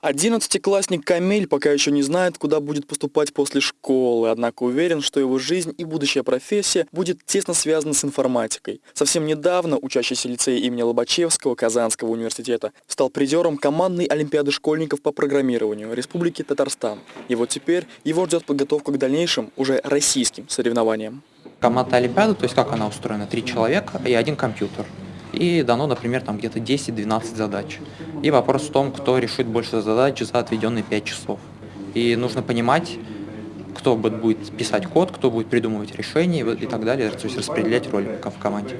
Одиннадцатиклассник Камиль пока еще не знает, куда будет поступать после школы, однако уверен, что его жизнь и будущая профессия будет тесно связана с информатикой. Совсем недавно учащийся лицея имени Лобачевского Казанского университета стал призером командной олимпиады школьников по программированию Республики Татарстан. И вот теперь его ждет подготовка к дальнейшим, уже российским соревнованиям. Команда Олимпиады, то есть как она устроена? Три человека и один компьютер и дано, например, там где-то 10-12 задач. И вопрос в том, кто решит больше задач за отведенные 5 часов. И нужно понимать, кто будет писать код, кто будет придумывать решения и так далее, то есть распределять роли в команде.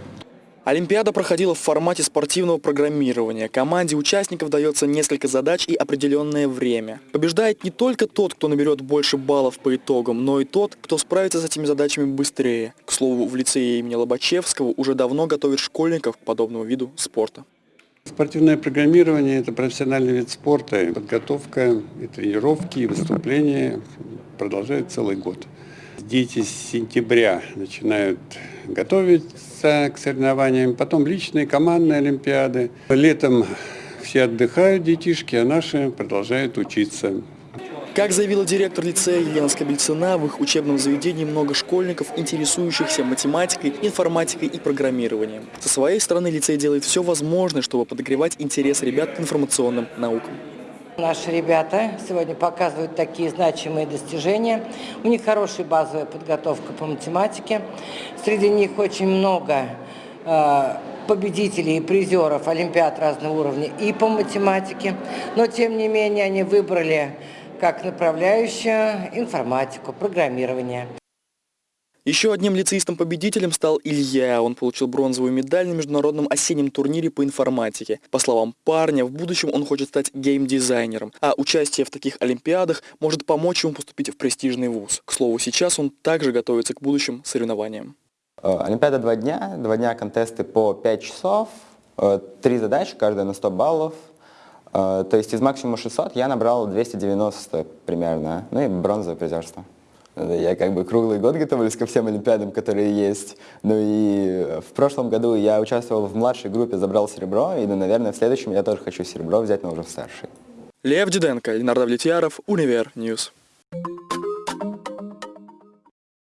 Олимпиада проходила в формате спортивного программирования. Команде участников дается несколько задач и определенное время. Побеждает не только тот, кто наберет больше баллов по итогам, но и тот, кто справится с этими задачами быстрее. К слову, в лицее имени Лобачевского уже давно готовят школьников к подобному виду спорта. Спортивное программирование – это профессиональный вид спорта. Подготовка, и тренировки, и выступления продолжают целый год. Дети с сентября начинают готовиться к соревнованиям, потом личные командные олимпиады. Летом все отдыхают детишки, а наши продолжают учиться. Как заявила директор лицея Елена Скобельцина, в их учебном заведении много школьников, интересующихся математикой, информатикой и программированием. Со своей стороны лицей делает все возможное, чтобы подогревать интерес ребят к информационным наукам. Наши ребята сегодня показывают такие значимые достижения. У них хорошая базовая подготовка по математике. Среди них очень много э, победителей и призеров Олимпиад разного уровня и по математике. Но, тем не менее, они выбрали как направляющую информатику, программирование. Еще одним лицеистом-победителем стал Илья. Он получил бронзовую медаль на международном осеннем турнире по информатике. По словам парня, в будущем он хочет стать геймдизайнером, а участие в таких олимпиадах может помочь ему поступить в престижный вуз. К слову, сейчас он также готовится к будущим соревнованиям. Э, олимпиада два дня, два дня контесты по 5 часов, э, три задачи, каждая на 100 баллов. Э, то есть из максимума 600 я набрал 290 примерно, ну и бронзовое призерство. Я как бы круглый год готовлюсь ко всем олимпиадам, которые есть. Ну и в прошлом году я участвовал в младшей группе, забрал серебро, и, ну, наверное, в следующем я тоже хочу серебро взять, но уже в старшей. Лев Диденко, Ленардо Влетьяров, Универ News.